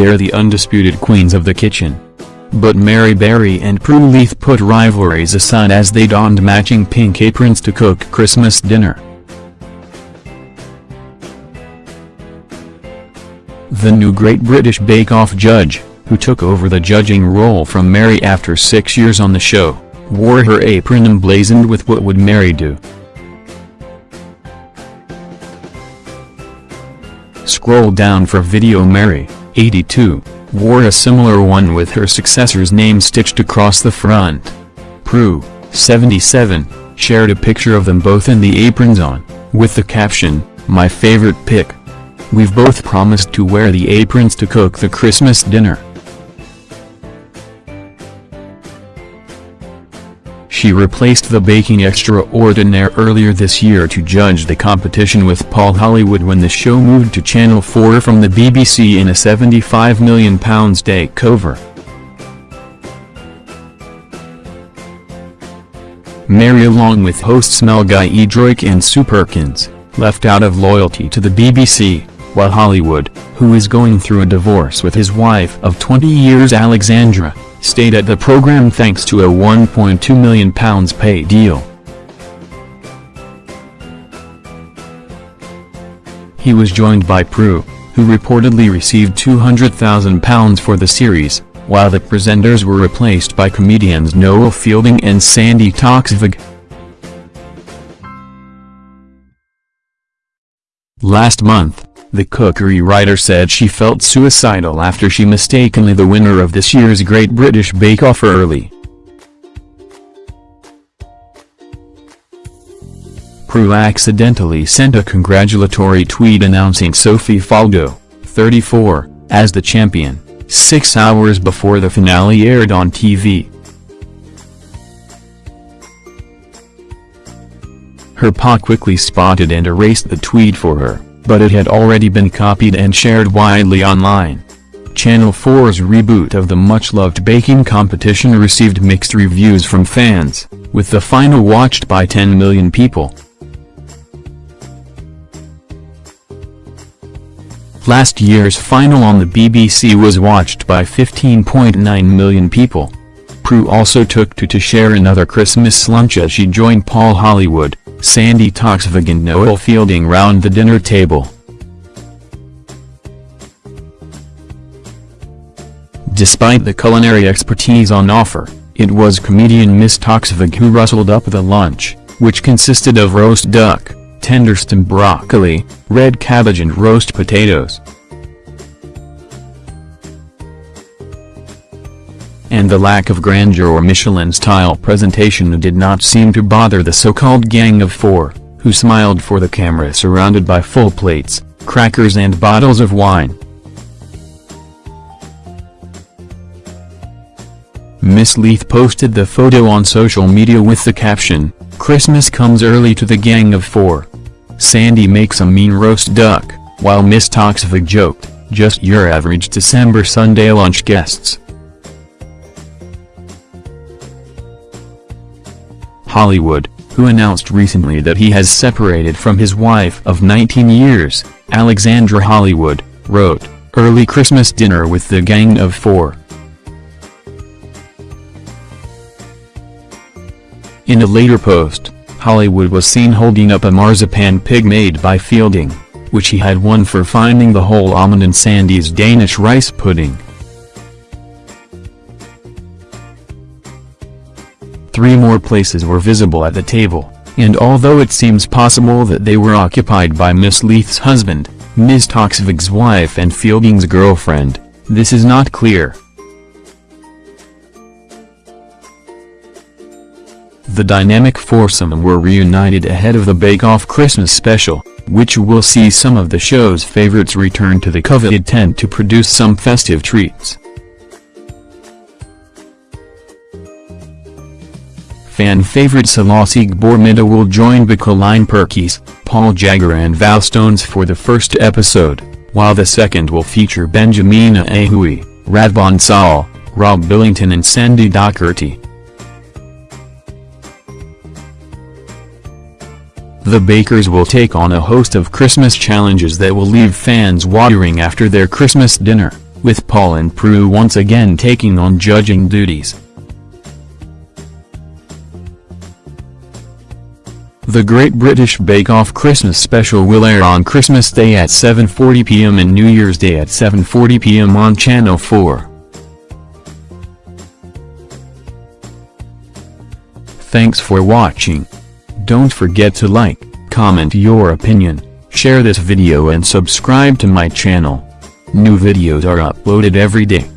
they're the undisputed queens of the kitchen. But Mary Berry and Prue Leith put rivalries aside as they donned matching pink aprons to cook Christmas dinner. The new Great British Bake Off judge, who took over the judging role from Mary after six years on the show, wore her apron emblazoned with what would Mary do. Scroll down for video Mary, 82, wore a similar one with her successor's name stitched across the front. Prue, 77, shared a picture of them both in the aprons on, with the caption, My favorite pick. We've both promised to wear the aprons to cook the Christmas dinner. She replaced the baking extraordinaire earlier this year to judge the competition with Paul Hollywood when the show moved to Channel 4 from the BBC in a £75 million takeover. Mary along with hosts Mel Giedroyc and Sue Perkins, left out of loyalty to the BBC, while Hollywood, who is going through a divorce with his wife of 20 years Alexandra, stayed at the program thanks to a £1.2 million pay deal. He was joined by Prue, who reportedly received £200,000 for the series, while the presenters were replaced by comedians Noel Fielding and Sandi Toksvig. Last month, the cookery writer said she felt suicidal after she mistakenly the winner of this year's Great British Bake Off early. Prue accidentally sent a congratulatory tweet announcing Sophie Faldo, 34, as the champion, six hours before the finale aired on TV. Her pa quickly spotted and erased the tweet for her but it had already been copied and shared widely online. Channel 4's reboot of the much-loved baking competition received mixed reviews from fans, with the final watched by 10 million people. Last year's final on the BBC was watched by 15.9 million people. Prue also took to to share another Christmas lunch as she joined Paul Hollywood, Sandi Toksvig and Noel Fielding round the dinner table. Despite the culinary expertise on offer, it was comedian Miss Toksvig who rustled up the lunch, which consisted of roast duck, tender stem broccoli, red cabbage and roast potatoes. And the lack of grandeur or Michelin-style presentation did not seem to bother the so-called Gang of Four, who smiled for the camera surrounded by full plates, crackers and bottles of wine. Miss Leith posted the photo on social media with the caption, Christmas comes early to the Gang of Four. Sandi makes a mean roast duck, while Miss Toksvig joked, just your average December Sunday lunch guests. Hollywood, who announced recently that he has separated from his wife of 19 years, Alexandra Hollywood, wrote, Early Christmas dinner with the Gang of Four. In a later post, Hollywood was seen holding up a marzipan pig made by Fielding, which he had won for finding the whole almond in Sandi's Danish rice pudding. Three more places were visible at the table, and although it seems possible that they were occupied by Miss Leith's husband, Ms. Toksvig's wife and Fielding's girlfriend, this is not clear. The dynamic foursome were reunited ahead of the Bake Off Christmas special, which will see some of the show's favorites return to the coveted tent to produce some festive treats. Fan favorite Selasi Gbormittah will join Colleen Perkis, Paul Jagger and Val Stones for the first episode, while the second will feature Benjamina Ebuehi, Radvan Saul, Rob Billington and Sandy Docherty. The Bakers will take on a host of Christmas challenges that will leave fans watering after their Christmas dinner. with Paul and Prue once again taking on judging duties. The Great British Bake Off Christmas special will air on Christmas Day at 7.40 pm and New Year's Day at 7.40 pm on Channel 4. Thanks for watching. Don't forget to like, comment your opinion, share this video and subscribe to my channel. New videos are uploaded every day.